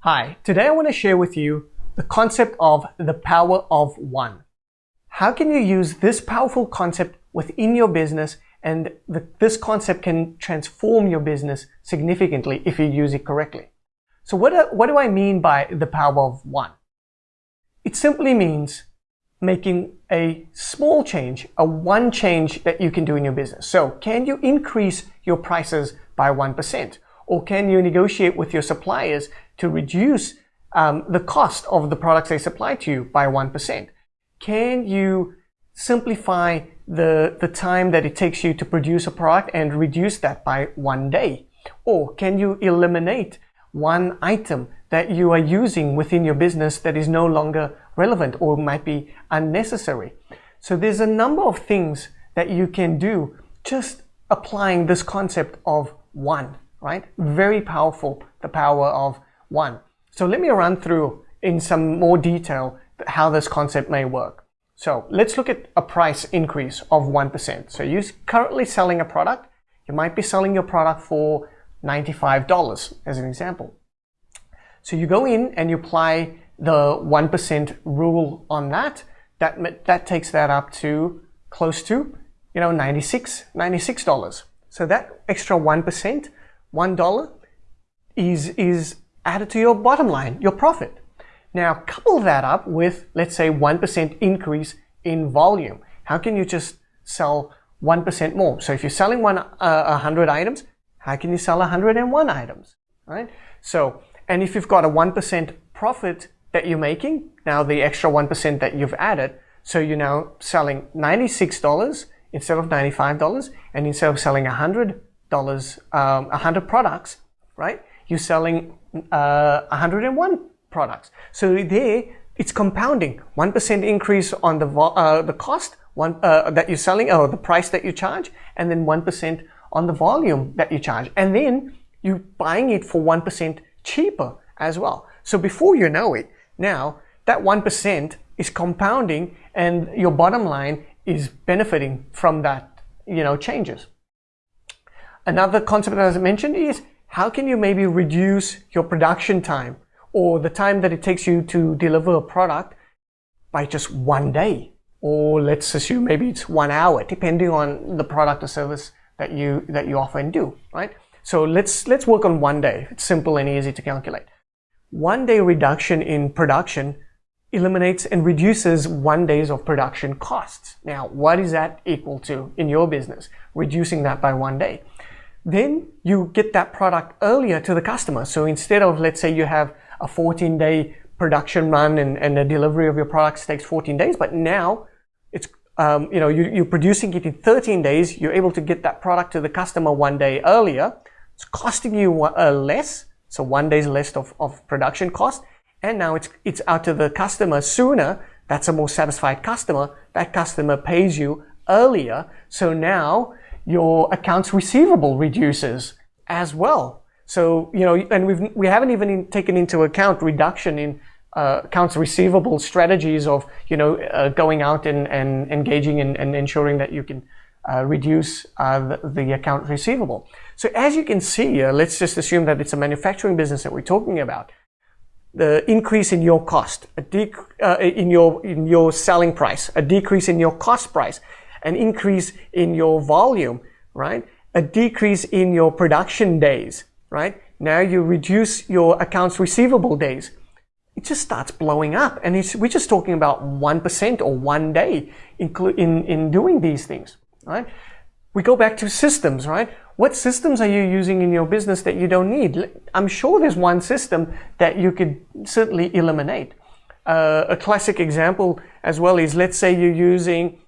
Hi, today I want to share with you the concept of the power of one. How can you use this powerful concept within your business and the, this concept can transform your business significantly if you use it correctly. So what, what do I mean by the power of one? It simply means making a small change, a one change that you can do in your business. So can you increase your prices by 1%? Or can you negotiate with your suppliers to reduce um, the cost of the products they supply to you by 1%? Can you simplify the, the time that it takes you to produce a product and reduce that by one day? Or can you eliminate one item that you are using within your business that is no longer relevant or might be unnecessary? So there's a number of things that you can do just applying this concept of one, right? Very powerful, the power of one. So let me run through in some more detail how this concept may work. So let's look at a price increase of 1%. So you're currently selling a product. You might be selling your product for $95 as an example. So you go in and you apply the 1% rule on that. That, that takes that up to close to, you know, 96, $96. So that extra 1%, $1 is, is added to your bottom line, your profit. Now couple that up with, let's say 1% increase in volume. How can you just sell 1% more? So if you're selling one, uh, 100 items, how can you sell 101 items, right? So, and if you've got a 1% profit that you're making, now the extra 1% that you've added, so you're now selling $96 instead of $95, and instead of selling $100, um, 100 products, right? You're selling uh, 101 products. So there, it's compounding. 1% increase on the, uh, the cost one, uh, that you're selling or the price that you charge and then 1% on the volume that you charge. And then you're buying it for 1% cheaper as well. So before you know it, now that 1% is compounding and your bottom line is benefiting from that, you know, changes. Another concept as I mentioned is how can you maybe reduce your production time or the time that it takes you to deliver a product by just one day. Or let's assume maybe it's one hour, depending on the product or service that you that you offer and do, right? So let's let's work on one day. It's simple and easy to calculate. One day reduction in production eliminates and reduces one days of production costs. Now, what is that equal to in your business? Reducing that by one day. Then you get that product earlier to the customer. So instead of, let's say you have a 14 day production run and, and the delivery of your products takes 14 days, but now it's um, you know, you, you're producing it in 13 days, you're able to get that product to the customer one day earlier. It's costing you uh, less, so one day's less of, of production cost, and now it's, it's out to the customer sooner. That's a more satisfied customer. That customer pays you earlier, so now your accounts receivable reduces as well. So, you know, and we've, we haven't even taken into account reduction in uh, accounts receivable strategies of, you know, uh, going out and, and engaging and, and ensuring that you can uh, reduce uh, the, the, account receivable. So as you can see, let's just assume that it's a manufacturing business that we're talking about. The increase in your cost, a dec uh, in your in your selling price, a decrease in your cost price, an increase in your volume, right? A decrease in your production days, right? Now you reduce your accounts receivable days. It just starts blowing up. And we're just talking about 1% or one day in, in, in doing these things, right? We go back to systems, right? What systems are you using in your business that you don't need? I'm sure there's one system that you could certainly eliminate. Uh, a classic example as well is let's say you're using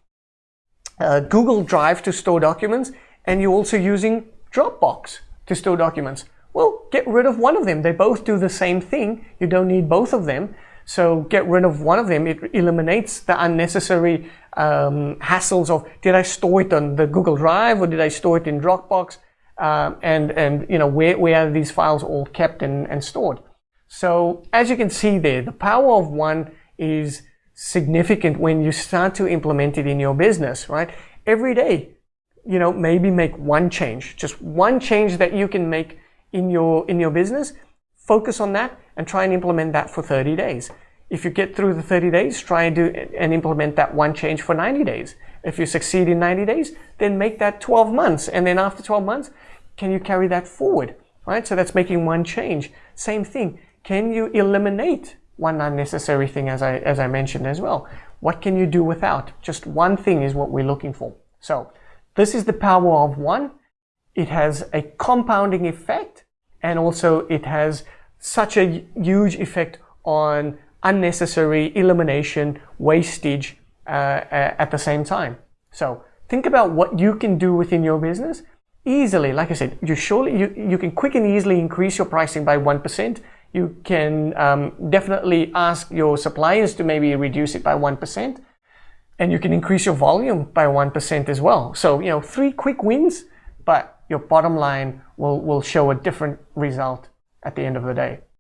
uh, Google Drive to store documents and you're also using Dropbox to store documents. Well, get rid of one of them. They both do the same thing. You don't need both of them. So get rid of one of them. It eliminates the unnecessary um, hassles of did I store it on the Google Drive or did I store it in Dropbox? Um, and and you know where, where are these files all kept and, and stored? So as you can see there, the power of one is significant when you start to implement it in your business, right? Every day, you know, maybe make one change, just one change that you can make in your, in your business focus on that and try and implement that for 30 days. If you get through the 30 days, try and do and implement that one change for 90 days. If you succeed in 90 days, then make that 12 months. And then after 12 months, can you carry that forward? Right? So that's making one change. Same thing. Can you eliminate one unnecessary thing as I, as I mentioned as well? What can you do without? Just one thing is what we're looking for. So this is the power of one. It has a compounding effect and also it has such a huge effect on unnecessary elimination, wastage uh, at the same time. So think about what you can do within your business easily. Like I said, you surely you, you can quick and easily increase your pricing by 1%. You can um, definitely ask your suppliers to maybe reduce it by 1%. And you can increase your volume by 1% as well. So, you know, three quick wins, but your bottom line will, will show a different result at the end of the day.